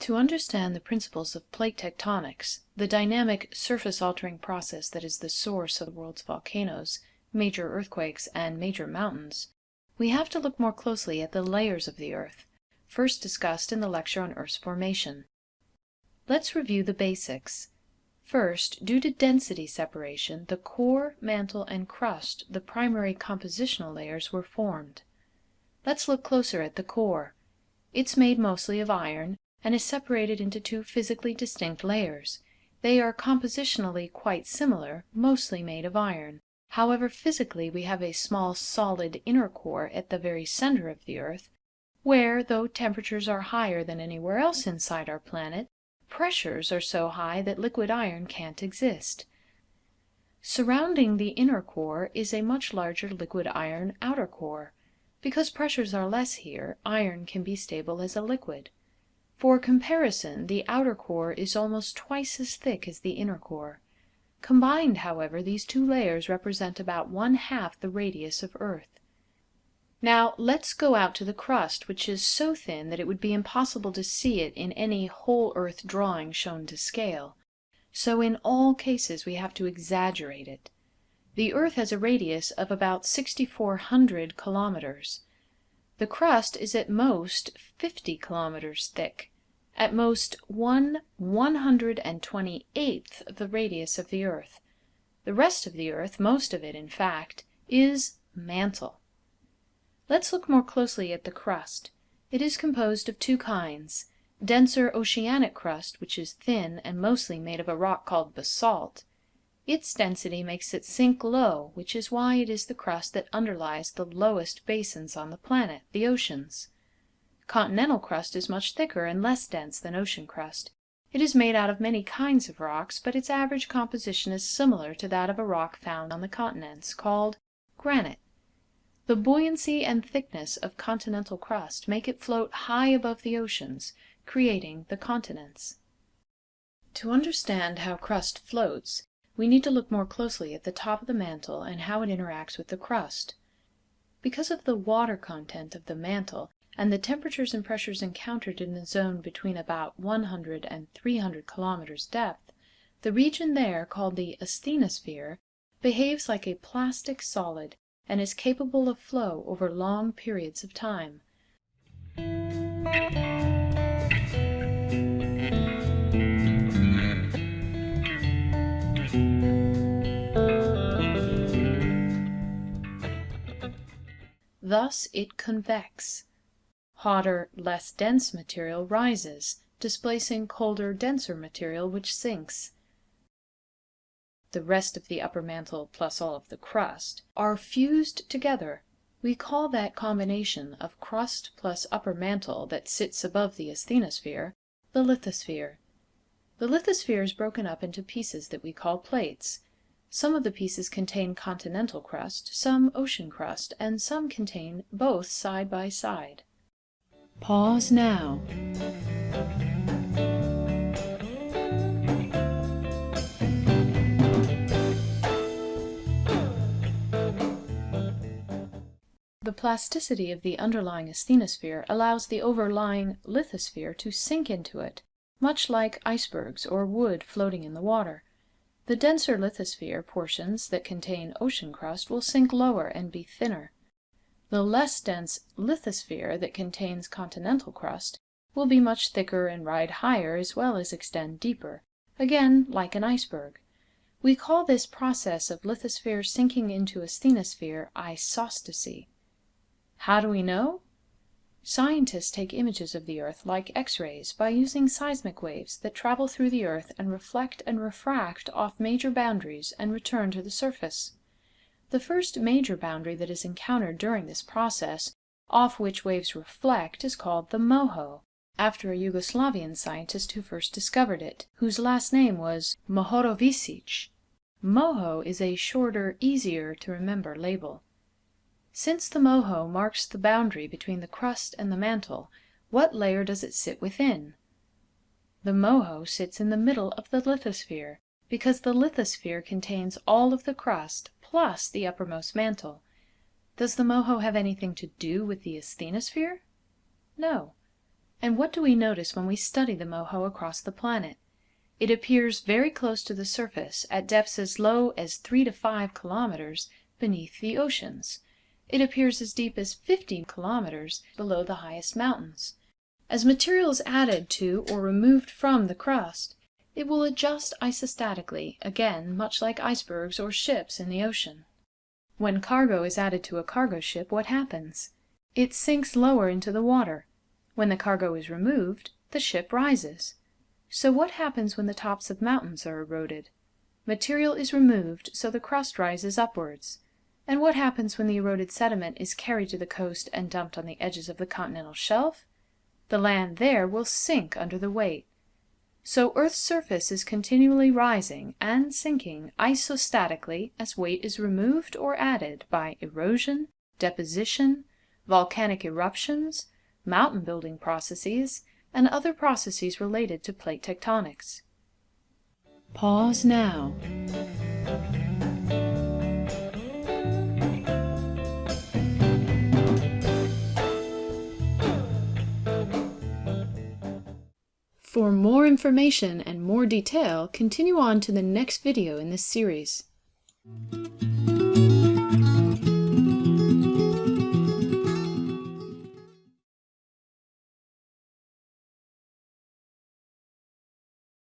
To understand the principles of plate tectonics, the dynamic surface-altering process that is the source of the world's volcanoes, major earthquakes, and major mountains, we have to look more closely at the layers of the Earth, first discussed in the lecture on Earth's formation. Let's review the basics. First, due to density separation, the core, mantle, and crust, the primary compositional layers, were formed. Let's look closer at the core. It's made mostly of iron, and is separated into two physically distinct layers. They are compositionally quite similar, mostly made of iron. However, physically we have a small solid inner core at the very center of the Earth, where, though temperatures are higher than anywhere else inside our planet, pressures are so high that liquid iron can't exist. Surrounding the inner core is a much larger liquid iron outer core. Because pressures are less here, iron can be stable as a liquid. For comparison, the outer core is almost twice as thick as the inner core. Combined, however, these two layers represent about one half the radius of Earth. Now let's go out to the crust, which is so thin that it would be impossible to see it in any whole Earth drawing shown to scale. So in all cases we have to exaggerate it. The Earth has a radius of about 6,400 kilometers. The crust is at most 50 kilometers thick at most one one hundred and twenty-eighth of the radius of the earth. The rest of the earth, most of it in fact, is mantle. Let's look more closely at the crust. It is composed of two kinds, denser oceanic crust, which is thin and mostly made of a rock called basalt. Its density makes it sink low, which is why it is the crust that underlies the lowest basins on the planet, the oceans. Continental crust is much thicker and less dense than ocean crust. It is made out of many kinds of rocks, but its average composition is similar to that of a rock found on the continents, called granite. The buoyancy and thickness of continental crust make it float high above the oceans, creating the continents. To understand how crust floats, we need to look more closely at the top of the mantle and how it interacts with the crust. Because of the water content of the mantle, and the temperatures and pressures encountered in the zone between about 100 and 300 kilometers depth, the region there, called the asthenosphere, behaves like a plastic solid and is capable of flow over long periods of time. Thus it convects. Hotter, less dense material rises, displacing colder, denser material which sinks. The rest of the upper mantle plus all of the crust are fused together. We call that combination of crust plus upper mantle that sits above the asthenosphere the lithosphere. The lithosphere is broken up into pieces that we call plates. Some of the pieces contain continental crust, some ocean crust, and some contain both side by side. Pause now. The plasticity of the underlying asthenosphere allows the overlying lithosphere to sink into it, much like icebergs or wood floating in the water. The denser lithosphere portions that contain ocean crust will sink lower and be thinner. The less dense lithosphere that contains continental crust will be much thicker and ride higher as well as extend deeper, again like an iceberg. We call this process of lithosphere sinking into asthenosphere isostasy. How do we know? Scientists take images of the Earth like X-rays by using seismic waves that travel through the Earth and reflect and refract off major boundaries and return to the surface. The first major boundary that is encountered during this process, off which waves reflect, is called the MOHO, after a Yugoslavian scientist who first discovered it, whose last name was Mohorovicic. MOHO is a shorter, easier to remember label. Since the MOHO marks the boundary between the crust and the mantle, what layer does it sit within? The MOHO sits in the middle of the lithosphere, because the lithosphere contains all of the crust plus the uppermost mantle. Does the moho have anything to do with the asthenosphere? No. And what do we notice when we study the moho across the planet? It appears very close to the surface, at depths as low as 3 to 5 kilometers beneath the oceans. It appears as deep as 50 kilometers below the highest mountains. As material is added to or removed from the crust, it will adjust isostatically, again much like icebergs or ships in the ocean. When cargo is added to a cargo ship, what happens? It sinks lower into the water. When the cargo is removed, the ship rises. So what happens when the tops of mountains are eroded? Material is removed, so the crust rises upwards. And what happens when the eroded sediment is carried to the coast and dumped on the edges of the continental shelf? The land there will sink under the weight. So Earth's surface is continually rising and sinking isostatically as weight is removed or added by erosion, deposition, volcanic eruptions, mountain building processes, and other processes related to plate tectonics. Pause now. For more information and more detail, continue on to the next video in this series.